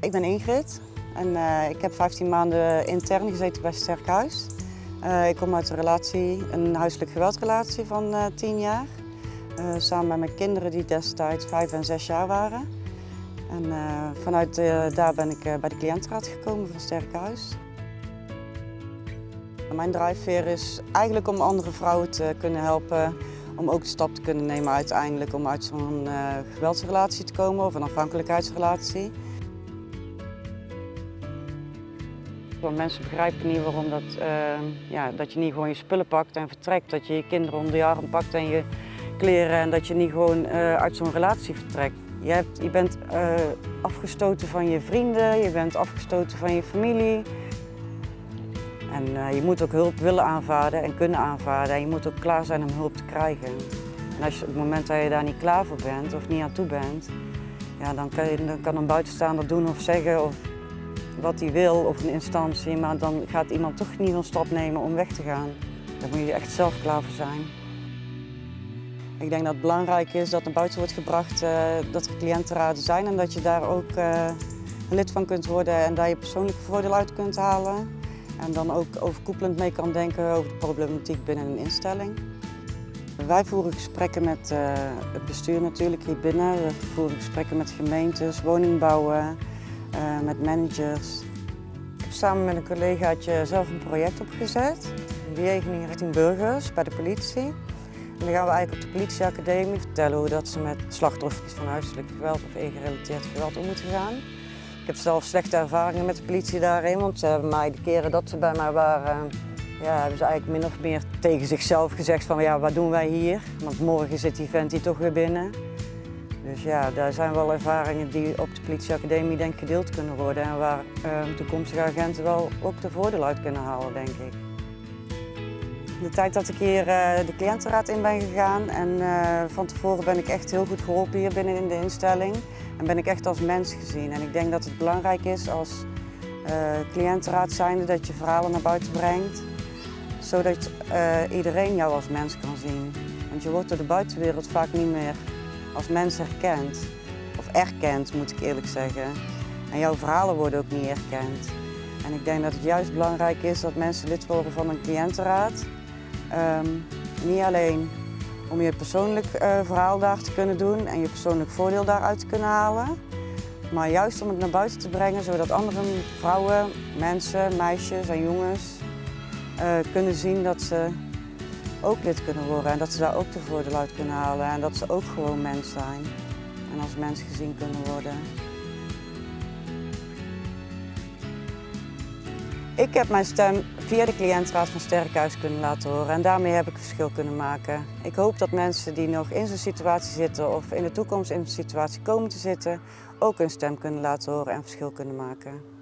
Ik ben Ingrid en uh, ik heb 15 maanden intern gezeten bij Sterkhuis. Uh, ik kom uit een relatie, een huiselijk geweldrelatie van uh, 10 jaar. samen met mijn kinderen die destijds 5 en 6 jaar waren. En vanuit daar ben ik bij de cliëntenraad gekomen van Sterkhuis. Mijn drijfveer is eigenlijk om andere vrouwen te kunnen helpen om ook de stap te kunnen nemen uiteindelijk om uit zo'n geweldsrelatie te komen of een afhankelijkheidsrelatie. Want mensen begrijpen niet waarom dat, uh, ja, dat je niet gewoon je spullen pakt en vertrekt. Dat je je kinderen onder je arm pakt en je kleren en dat je niet gewoon uh, uit zo'n relatie vertrekt. Je, hebt, je bent afgestoten van je vrienden, je bent afgestoten van je familie. En je moet ook hulp willen aanvaarden en kunnen aanvaarden. En je moet ook klaar zijn om hulp te krijgen. En als je, op het moment dat je daar niet klaar voor bent of niet aan toe bent, ja, dan, kan dan kan een buitenstaander doen of zeggen of wat hij wil of een instantie. Maar dan gaat iemand toch niet een stap nemen om weg te gaan. Daar moet je echt zelf klaar voor zijn. Ik denk dat het belangrijk is dat naar buiten wordt gebracht uh, dat er cliëntenraden zijn en dat je daar ook een lid van kunt worden en daar je persoonlijke voordeel uit kunt halen. En dan ook overkoepelend mee kan denken over de problematiek binnen een instelling. Wij voeren gesprekken met uh, het bestuur natuurlijk hier binnen. We voeren gesprekken met gemeentes, woningbouwen, uh, met managers. Ik heb samen met een collegaatje zelf een project opgezet. Een bejegening richting burgers bij de politie. En dan gaan we eigenlijk op de politieacademie vertellen hoe dat ze met slachtoffers van huiselijk geweld of ingerelateerd geweld om moeten gaan. Ik heb zelf slechte ervaringen met de politie daarin, want ze hebben mij de keren dat ze bij mij waren, ja, hebben ze eigenlijk min of meer tegen zichzelf gezegd van ja, wat doen wij hier? Want morgen zit die vent hier toch weer binnen. Dus ja, daar zijn wel ervaringen die op de politieacademie denk gedeeld kunnen worden en waar uh, toekomstige agenten wel ook de voordeel uit kunnen halen, denk ik. De tijd dat ik hier uh, de cliëntenraad in ben gegaan en uh, van tevoren ben ik echt heel goed geholpen hier binnen in de instelling. En ben ik echt als mens gezien. En ik denk dat het belangrijk is als uh, cliëntenraad zijnde dat je verhalen naar buiten brengt. Zodat iedereen jou als mens kan zien. Want je wordt door de buitenwereld vaak niet meer als mens herkend. Of erkend moet ik eerlijk zeggen. En jouw verhalen worden ook niet erkend. En ik denk dat het juist belangrijk is dat mensen lid worden van een cliëntenraad. Um, niet alleen om je persoonlijk uh, verhaal daar te kunnen doen en je persoonlijk voordeel daaruit te kunnen halen. Maar juist om het naar buiten te brengen, zodat andere vrouwen, mensen, meisjes en jongens uh, kunnen zien dat ze ook lid kunnen worden en dat ze daar ook de voordeel uit kunnen halen en dat ze ook gewoon mens zijn en als mens gezien kunnen worden. Ik heb mijn stem via de cliëntraad van Sterkhuis kunnen laten horen en daarmee heb ik een verschil kunnen maken. Ik hoop dat mensen die nog in zo'n situatie zitten of in de toekomst in zo'n situatie komen te zitten, ook hun stem kunnen laten horen en verschil kunnen maken.